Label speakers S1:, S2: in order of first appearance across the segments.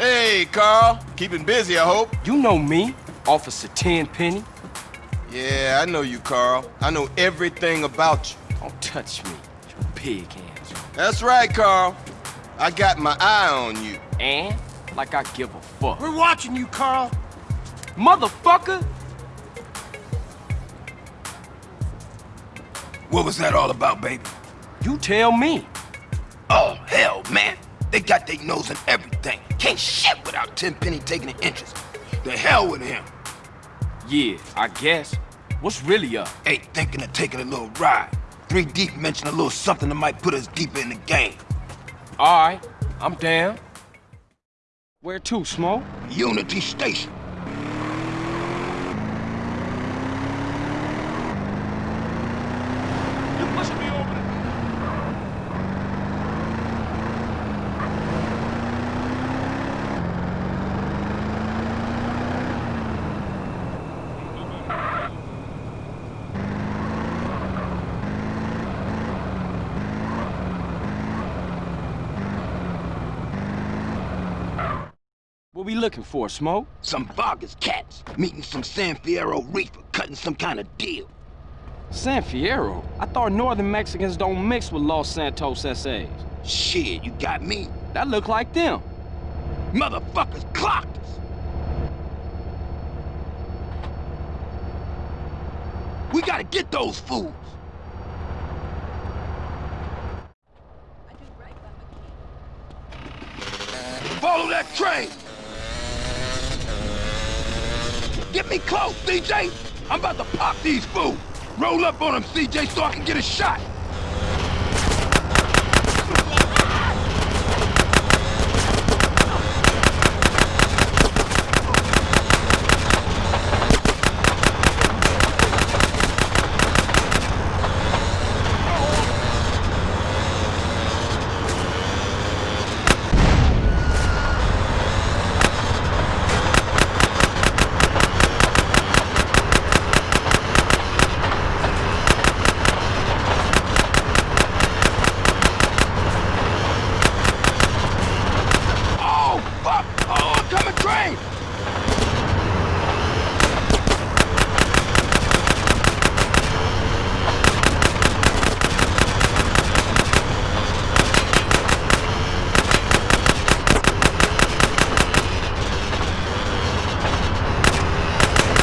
S1: Hey, Carl. Keeping busy, I hope.
S2: You know me, Officer Tenpenny.
S1: Yeah, I know you, Carl. I know everything about you.
S2: Don't touch me, you pig hands.
S1: That's right, Carl. I got my eye on you.
S2: And? Like I give a fuck.
S3: We're watching you, Carl.
S2: Motherfucker!
S4: What was that all about, baby?
S2: You tell me.
S4: Oh, hell, man. They got their nose in everything. Can't shit without Tenpenny taking an interest. The hell with him.
S2: Yeah, I guess. What's really up?
S4: Ain't thinking of taking a little ride. Three Deep mentioned a little something that might put us deeper in the game.
S2: All right, I'm down. Where to, Smoke?
S4: Unity Station.
S3: You pushing me over the...
S2: What we looking for, Smoke?
S4: Some Vagos cats meeting some San Fierro Rifa cutting some kind of deal.
S2: San Fierro? I thought northern Mexicans don't mix with Los Santos SAs.
S4: Shit, you got me.
S2: That look like them.
S4: Motherfuckers clocked us. We gotta get those fools. Follow that train. Get me close, CJ. I'm about to pop these fools. Roll up on them, CJ, so I can get a shot. Oh, fuck! Oh, coming train!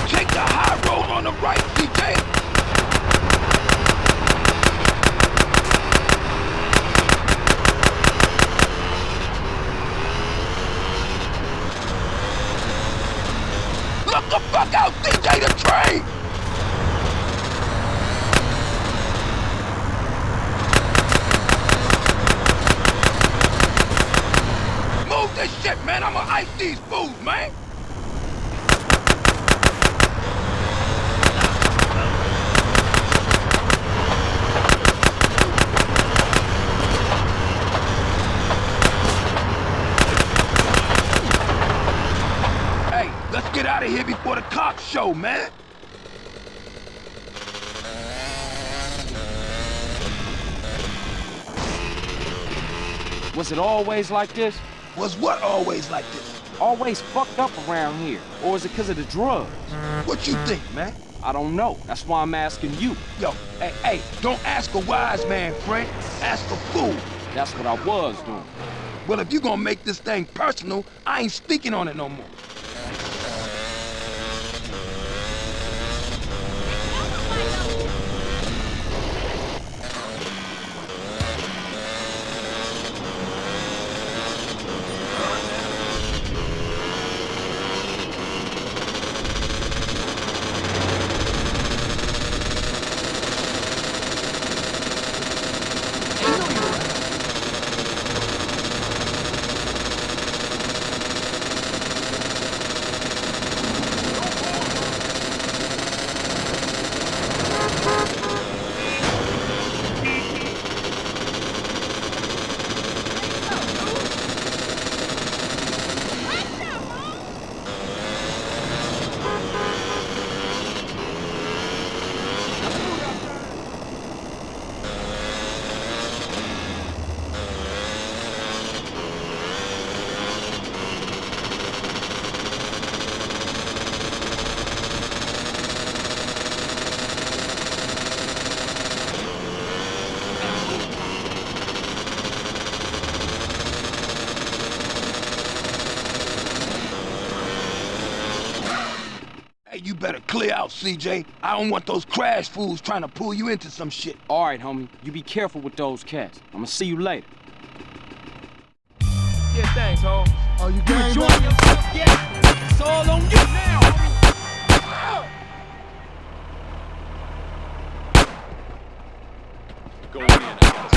S4: Take the high road on the right, CJ! Look the fuck out, CJ, the train! Move this shit, man! I'ma ice these fools, man! Hey, let's get out of here before the cops show, man!
S2: Was it always like this?
S4: Was what always like this?
S2: Always fucked up around here? Or is it because of the drugs?
S4: What you think, man?
S2: I don't know. That's why I'm asking you.
S4: Yo, hey, hey, don't ask a wise man, friend. Ask a fool.
S2: That's what I was doing.
S4: Well, if you gonna make this thing personal, I ain't speaking on it no more. better clear out, CJ. I don't want those CRASH fools trying to pull you into some shit.
S2: All right, homie. You be careful with those cats. I'm gonna see you later.
S3: Yeah, thanks, homie.
S5: Are you game,
S3: you
S5: enjoying
S3: yourself? Yeah. It's all on you now, homie. In.